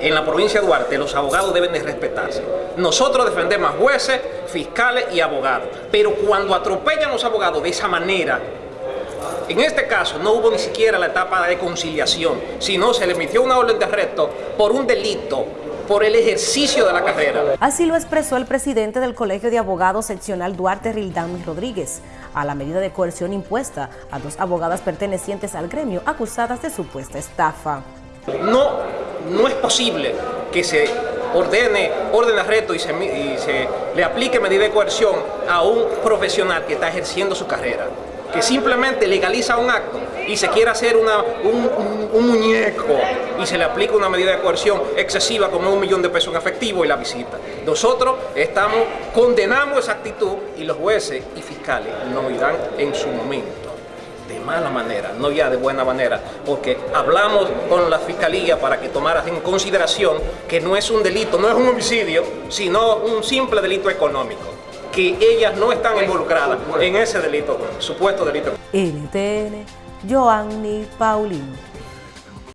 En la provincia de Duarte los abogados deben de respetarse. Nosotros defendemos a jueces, fiscales y abogados. Pero cuando atropellan los abogados de esa manera, en este caso no hubo ni siquiera la etapa de conciliación, sino se le emitió una orden de arresto por un delito por el ejercicio de la carrera. Así lo expresó el presidente del Colegio de Abogados Seccional Duarte Rildán Rodríguez, a la medida de coerción impuesta a dos abogadas pertenecientes al gremio acusadas de supuesta estafa. No, no es posible que se ordene orden de arresto y se, le aplique medida de coerción a un profesional que está ejerciendo su carrera que simplemente legaliza un acto y se quiere hacer una, un, muñeco y se le aplica una medida de coerción excesiva como un millón de pesos en efectivo y la visita. Nosotros estamos, condenamos esa actitud y los jueces y fiscales nos irán en su momento de mala manera, no ya de buena manera, porque hablamos con la Fiscalía para que tomara en consideración que no es un delito, no es un homicidio, sino un simple delito económico que ellas no están involucradas en ese delito, supuesto delito. NTN, Joanny Paulino.